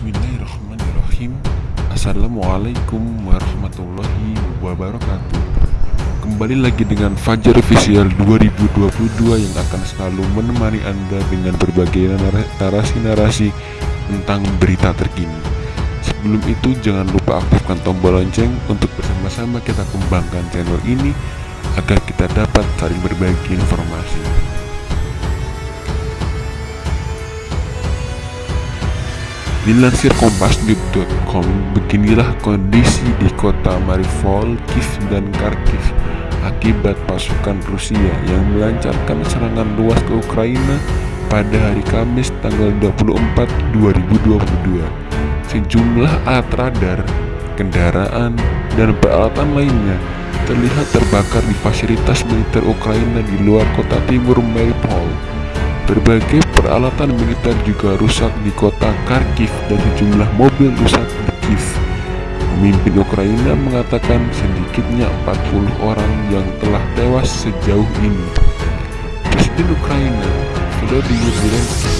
Bismillahirrahmanirrahim. Assalamualaikum warahmatullahi wabarakatuh. Kembali lagi dengan Fajar Official 2022 yang akan selalu menemani Anda dengan berbagai narasi-narasi tentang berita terkini. Sebelum itu jangan lupa aktifkan tombol lonceng untuk bersama-sama kita kembangkan channel ini agar kita dapat saling berbagi informasi Dilansir Kompas.com, beginilah kondisi di kota Mariupol, Kiev dan Kharkiv akibat pasukan Rusia yang melancarkan serangan luas ke Ukraina pada hari Kamis tanggal 24 2022. Sejumlah alat radar, kendaraan, dan peralatan lainnya terlihat terbakar di fasilitas militer Ukraina di luar kota timur Mariupol. Berbagai peralatan militer juga rusak di kota Kharkiv dan sejumlah mobil rusak di Kiev. Pemimpin Ukraina mengatakan sedikitnya 40 orang yang telah tewas sejauh ini. Presiden Ukraina, Volodymyr Zelensky,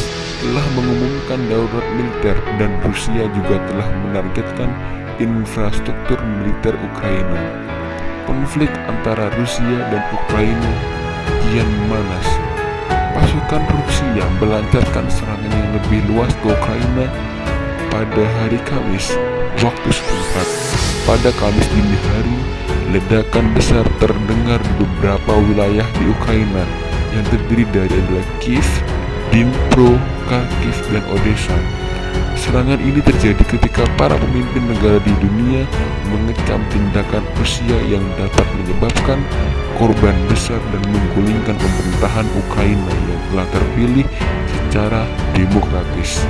telah mengumumkan darurat militer dan Rusia juga telah menargetkan infrastruktur militer Ukraina. Konflik antara Rusia dan Ukraina kian memanas pasukan Rusia melancarkan serangan yang lebih luas ke Ukraina pada hari Kamis waktu setempat. Pada Kamis dini hari, ledakan besar terdengar di beberapa wilayah di Ukraina yang terdiri dari adalah Kiev, Dnipro, Kharkiv, dan Odessa. Serangan ini terjadi ketika para pemimpin negara di dunia mengecam tindakan Rusia yang dapat menyebabkan korban besar dan menggulingkan pemerintahan Ukraina yang telah terpilih secara demokratis.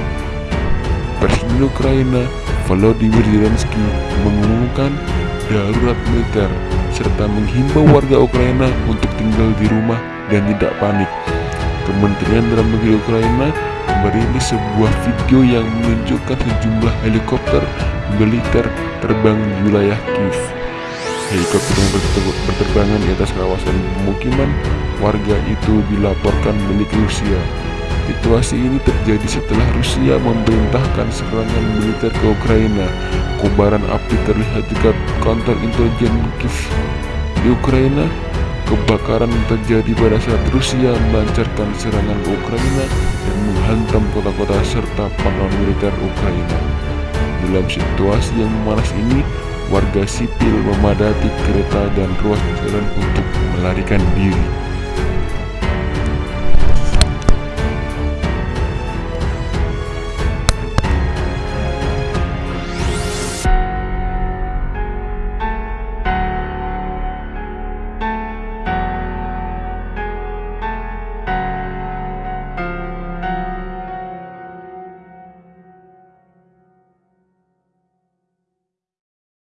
Presiden Ukraina Volodymyr Zelensky mengumumkan darurat militer serta menghimbau warga Ukraina untuk tinggal di rumah dan tidak panik. Kementerian Dalam Negeri Ukraina merilis sebuah video yang menunjukkan sejumlah helikopter militer terbang di wilayah Kiev. Helikopter yang berterbangan di atas kawasan pemukiman warga itu dilaporkan milik Rusia. Situasi ini terjadi setelah Rusia memerintahkan serangan militer ke Ukraina. Kobaran api terlihat dekat kantor intelijen Kiev di Ukraina. Kebakaran terjadi pada saat Rusia melancarkan serangan ke Ukraina dan menghantam kota-kota serta pangkalan militer Ukraina. Dalam situasi yang memanas ini, warga sipil memadati kereta dan ruas jalan untuk melarikan diri.